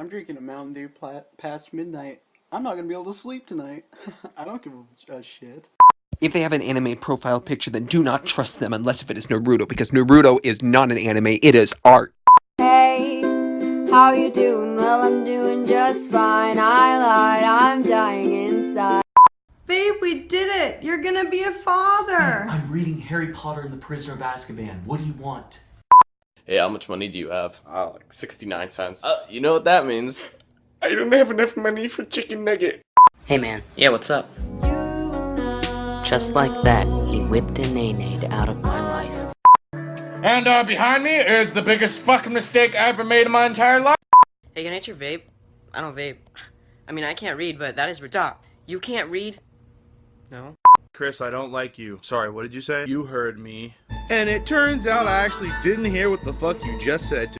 I'm drinking a Mountain Dew pla- past midnight. I'm not gonna be able to sleep tonight. I don't give a, a shit. If they have an anime profile picture, then do not trust them unless if it is Naruto, because Naruto is not an anime, it is art. Hey, how you doing? Well, I'm doing just fine. I lied, I'm dying inside. Babe, we did it! You're gonna be a father! I'm reading Harry Potter and the Prisoner of Azkaban. What do you want? Hey, how much money do you have? Uh, like 69 cents. Uh, you know what that means. I don't have enough money for chicken nugget. Hey man, yeah, what's up? Just like that, he whipped a nay out of my life. And uh, behind me is the biggest fucking mistake I ever made in my entire life. Hey, can I get your vape? I don't vape. I mean, I can't read, but that is stop. You can't read? No. Chris, I don't like you. Sorry, what did you say? You heard me. And it turns out I actually didn't hear what the fuck you just said to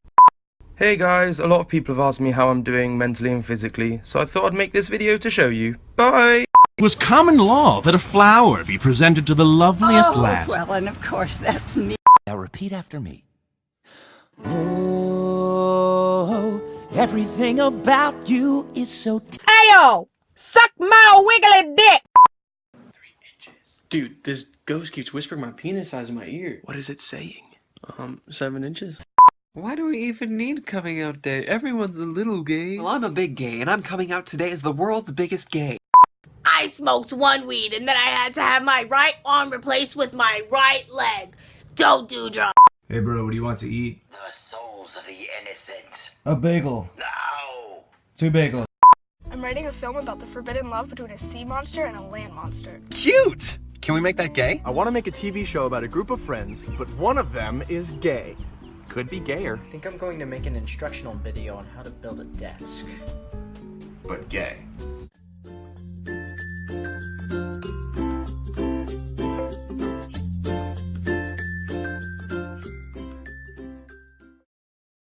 Hey guys, a lot of people have asked me how I'm doing mentally and physically, so I thought I'd make this video to show you. Bye! It was common law that a flower be presented to the loveliest oh, lass. well, and of course that's me. Now repeat after me. Oh, everything about you is so Ayo! Suck my wiggly dick! Dude, this ghost keeps whispering my penis size in my ear. What is it saying? Um, seven inches. Why do we even need coming out day? Everyone's a little gay. Well, I'm a big gay, and I'm coming out today as the world's biggest gay. I smoked one weed, and then I had to have my right arm replaced with my right leg. Don't do drugs. Hey bro, what do you want to eat? The souls of the innocent. A bagel. No! Two bagels. I'm writing a film about the forbidden love between a sea monster and a land monster. Cute! Can we make that gay? I want to make a TV show about a group of friends, but one of them is gay. Could be gayer. I think I'm going to make an instructional video on how to build a desk. But gay.